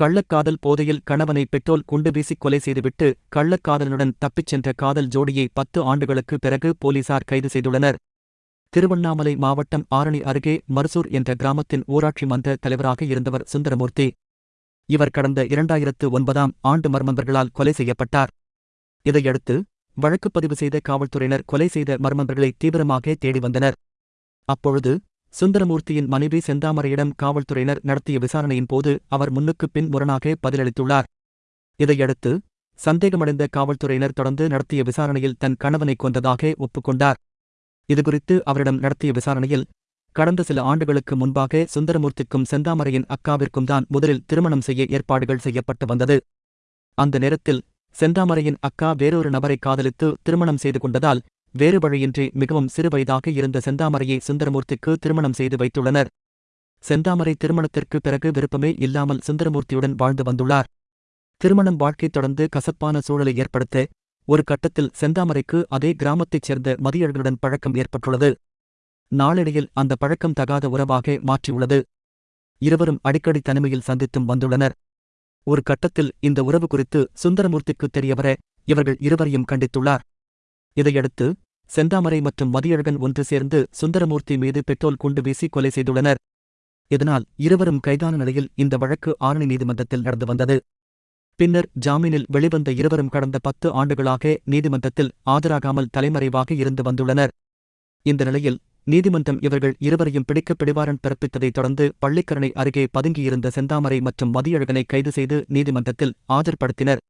கள்ளக்காதல் போதையில் கணவனை பெட்ரோல் குண்டு வீசிக் கொலை செய்துவிட்டு கள்ளக்காதலனுடன் தப்பிச் சென்ற காதல் ஜோடியை பத்து ஆண்டுகளுக்கு பிறகு போலீசார் கைது செய்துள்ளனர். திருவண்ணாமலை மாவட்டம் ஆரணி அருகே மருசூர் என்ற கிராமத்தின் ஊராட்சி மன்ற தலைவராக இருந்தவர் சுந்தரமூர்த்தி. இவர் கடந்த இரண்டாயிரத்து ஒன்பதாம் ஆண்டு மர்மந்தர்களால் கொலை செய்யப்பட்டார். இதையடுத்து வழக்குப்பதிவு செய்த காவல்துறையினர் கொலை செய்த மர்மந்தர்களை தீவிரமாக தேடி வந்தனர். அப்பொழுது சுந்தரமூர்த்தியின் மனைவி செந்தாமரையிடம் காவல்துறையினர் நடத்திய விசாரணையின் போது அவர் முன்னுக்குப் பின் முரணாக பதிலளித்துள்ளார். இதையடுத்து சந்தேகமடைந்த காவல்துறையினர் தொடர்ந்து நடத்திய விசாரணையில் தன் கணவனை கொண்டதாக ஒப்புக்கொண்டார். இதுகுறித்து அவரிடம் நடத்திய விசாரணையில் கடந்த சில ஆண்டுகளுக்கு முன்பாக சுந்தரமூர்த்திக்கும் செந்தாமரையின் அக்காவிற்கும் தான் முதலில் திருமணம் செய்ய ஏற்பாடுகள் செய்யப்பட்டு வந்தது. அந்த நேரத்தில் செந்தாமரையின் அக்கா வேறொரு நபரை காதலித்து திருமணம் செய்து கொண்டதால் வேறு வழியின்றி மிகவும் சிறுவயதாக இருந்த செந்தாமரையை சுந்தரமூர்த்திக்கு திருமணம் செய்து வைத்துள்ளனர். செந்தாமரை திருமணத்திற்கு பிறகு விருப்பமே இல்லாமல் சுந்தரமூர்த்தியுடன் வாழ்ந்து வந்துள்ளார். திருமணம் வாழ்க்கை தொடர்ந்து கசப்பான சூழலை ஏற்படுத்த ஒரு கட்டத்தில் செந்தாமரைக்கு அதே கிராமத்தைச் சேர்ந்த மதியர்களுடன் பழக்கம் ஏற்பட்டுள்ளது. நாளடையில் அந்த பழக்கம் தகாத உறவாக மாற்றியுள்ளது. இருவரும் அடிக்கடி தனிமையில் சந்தித்தும் வந்துள்ளனர். ஒரு கட்டத்தில் இந்த உறவு குறித்து சுந்தரமூர்த்திக்கு தெரியவர இவர்கள் இருவரையும் கண்டித்துள்ளார். இதையடுத்து செந்தாமரை மற்றும் மதியழகன் ஒன்று சேர்ந்து சுந்தரமூர்த்தி மீது பெட்ரோல் குண்டு வீசி கொலை செய்துள்ளனர். இதனால் இருவரும் கைதான நிலையில் இந்த வழக்கு ஆரணி நீதிமன்றத்தில் நடந்து வந்தது. பின்னர் ஜாமீனில் வெளிவந்த இருவரும் கடந்த பத்து ஆண்டுகளாக நீதிமன்றத்தில் ஆஜராகாமல் தலைமறைவாக இருந்து வந்துள்ளனர். இந்த நிலையில் நீதிமன்றம் இவர்கள் இருவரையும் பிடிக்க பிடிவாரன் பிறப்பித்ததைத் தொடர்ந்து பள்ளிக்கரணை அருகே பதுங்கியிருந்த செந்தாமரை மற்றும் மதியழகனை கைது செய்து நீதிமன்றத்தில் ஆஜர்படுத்தினர்.